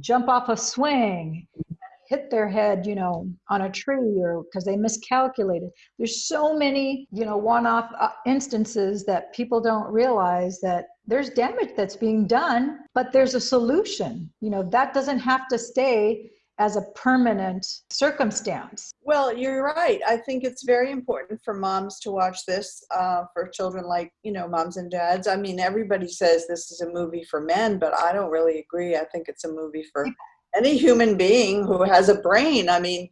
Speaker 1: jump off a swing hit their head, you know, on a tree or because they miscalculated. There's so many, you know, one-off uh, instances that people don't realize that there's damage that's being done, but there's a solution. You know, that doesn't have to stay as a permanent circumstance.
Speaker 2: Well, you're right. I think it's very important for moms to watch this uh, for children like, you know, moms and dads. I mean, everybody says this is a movie for men, but I don't really agree. I think it's a movie for any human being who has a brain. I mean,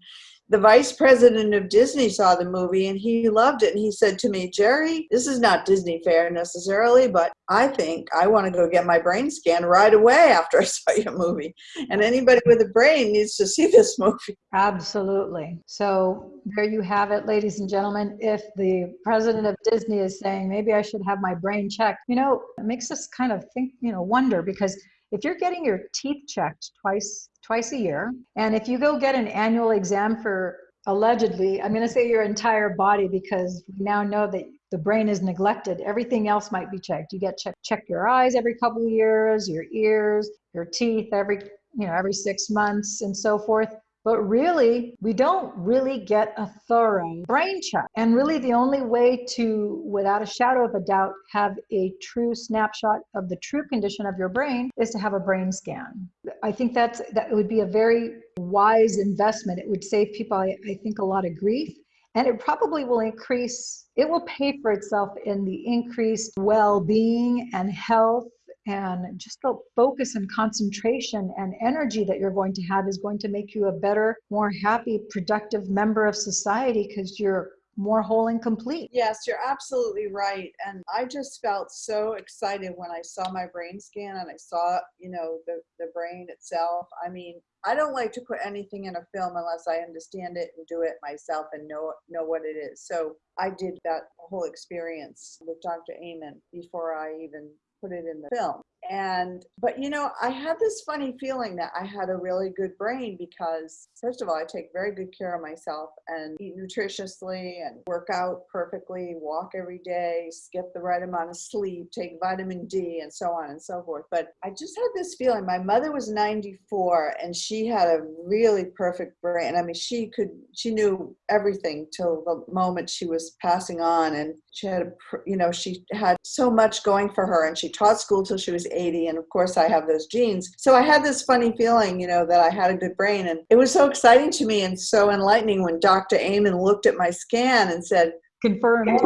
Speaker 2: the vice president of Disney saw the movie and he loved it. And he said to me, Jerri, this is not Disney fare necessarily, but I think I want to go get my brain scanned right away after I *laughs* saw your movie. And anybody with a brain needs to see this movie.
Speaker 1: Absolutely. So there you have it, ladies and gentlemen. If the president of Disney is saying, maybe I should have my brain checked, you know, it makes us kind of think, you know, wonder because if you're getting your teeth checked twice twice a year. And if you go get an annual exam for allegedly, I'm going to say your entire body because we now know that the brain is neglected. Everything else might be checked. You get check check your eyes every couple of years, your ears, your teeth every you know every six months, and so forth. But really, we don't really get a thorough brain check. And really, the only way to, without a shadow of a doubt, have a true snapshot of the true condition of your brain is to have a brain scan. I think that's that would be a very wise investment. It would save people, I, I think, a lot of grief. And it probably will increase, it will pay for itself in the increased well being and health and just the focus and concentration and energy that you're going to have is going to make you a better more happy productive member of society because you're more whole and complete.
Speaker 2: Yes, you're absolutely right. And I just felt so excited when I saw my brain scan and I saw, you know, the, the brain itself. I mean, I don't like to put anything in a film unless I understand it and do it myself and know know what it is. So I did that whole experience with Dr. Amen before I even put it in the film. And, but you know, I had this funny feeling that I had a really good brain because, first of all, I take very good care of myself and eat nutritiously and work out perfectly, walk every day, skip the right amount of sleep, take vitamin D, and so on and so forth. But I just had this feeling my mother was 94 and she had a really perfect brain. I mean, she could, she knew everything till the moment she was passing on. And she had, a, you know, she had so much going for her and she taught school till she was 80 and of course I have those genes. So I had this funny feeling, you know, that I had a good brain and it was so exciting to me and so enlightening when Dr. Amen looked at my scan and said,
Speaker 1: Confirmed.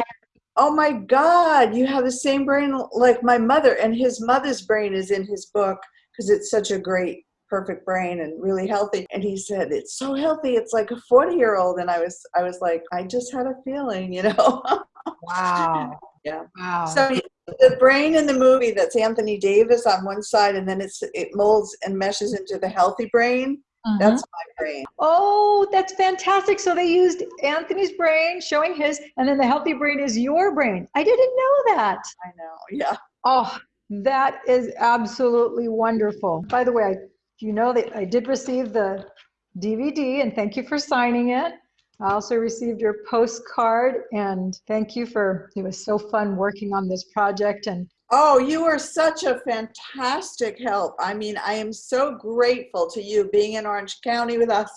Speaker 2: oh my God, you have the same brain like my mother and his mother's brain is in his book because it's such a great perfect brain and really healthy and he said it's so healthy it's like a 40 year old and i was i was like i just had a feeling you know *laughs*
Speaker 1: wow
Speaker 2: yeah
Speaker 1: wow
Speaker 2: so the brain in the movie that's Anthony Davis on one side, and then it's it molds and meshes into the healthy brain.
Speaker 1: Mhm.
Speaker 2: That's my brain.
Speaker 1: Oh, that's fantastic. So they used Anthony's brain, showing his, and then the healthy brain is your brain. I didn't know that.
Speaker 2: I know. Yeah.
Speaker 1: Oh, that is absolutely wonderful. By the way, I, you know that I did receive the DVD and thank you for signing it. I also received your postcard and thank you for, it was so fun working on this project and
Speaker 2: Oh, you are such a fantastic help. I mean, I am so grateful to you being in Orange County with us,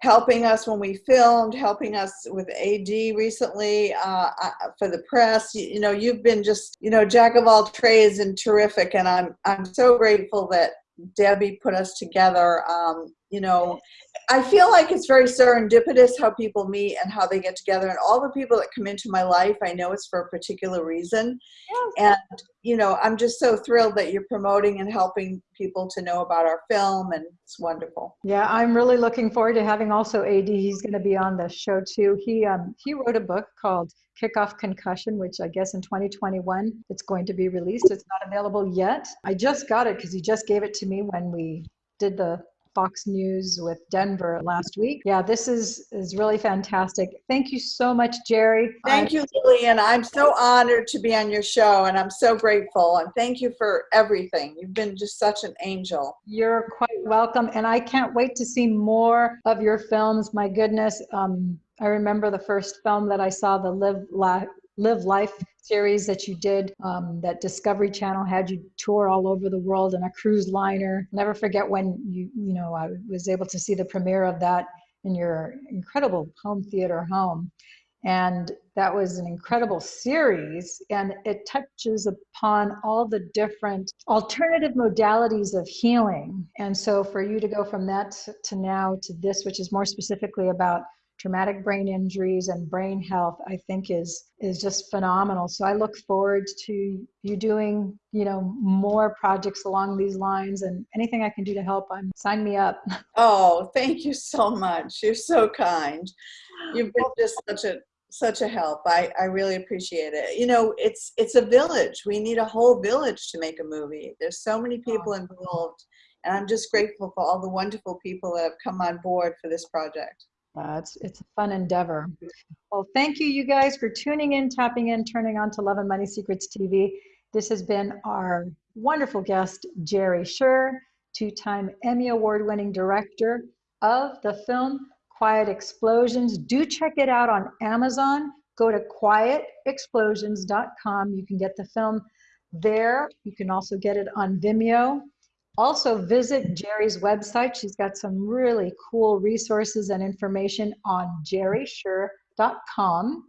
Speaker 2: helping us when we filmed, helping us with AD recently uh, uh, for the press. You, you know, you've been just, you know, jack of all trades and terrific. And I'm, I'm so grateful that Debbie put us together. Um, you know, I feel like it's very serendipitous how people meet and how they get together. And all the people that come into my life, I know it's for a particular reason. And, you know, I'm just so thrilled that you're promoting and helping people to know about our film. And it's wonderful.
Speaker 1: Yeah, I'm really looking forward to having also AD. He's going to be on the show too. He um, he wrote a book called Kickoff Concussion, which I guess in 2021 it's going to be released. It's not available yet. I just got it because he just gave it to me when we did the Fox News with Denver last week. Yeah, this is is really fantastic. Thank you so much, Jerri.
Speaker 2: Thank you, Lillian. I'm so honored to be on your show and I'm so grateful. And thank you for everything. You've been just such an angel.
Speaker 1: You're quite welcome. And I can't wait to see more of your films. My goodness. Um, I remember the first film that I saw, the Live Life. Live Life series that you did, um, that Discovery Channel had you tour all over the world in a cruise liner. Never forget when you, you know, I was able to see the premiere of that in your incredible home theater home. And that was an incredible series, and it touches upon all the different alternative modalities of healing. And so, for you to go from that to now to this, which is more specifically about traumatic brain injuries and brain health i think is is just phenomenal so i look forward to you doing you know more projects along these lines and anything i can do to help i'm sign me up *laughs*
Speaker 2: Oh, thank you so much. You're so kind. You've been just such a such a help. I, I really appreciate it. You know, it's it's a village. We need a whole village to make a movie. There's so many oh. people involved, and I'm just grateful for all the wonderful people that have come on board for this project.
Speaker 1: Uh, it's it's a fun endeavor. Well, thank you, you guys, for tuning in, tapping in, turning on to Love and Money Secrets TV. This has been our wonderful guest, Jerri Sher, two-time Emmy Award-winning director of the film Quiet Explosions. Do check it out on Amazon. Go to quietexplosions.com. You can get the film there. You can also get it on Vimeo. Also visit Jerri's website. She's got some really cool resources and information on jerrisher.com.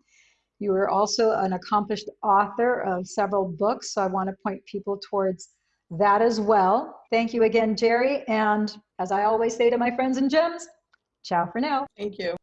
Speaker 1: You are also an accomplished author of several books, so I want to point people towards that as well. Thank you again, Jerri. And as I always say to my friends and gems, ciao for now.
Speaker 2: Thank you.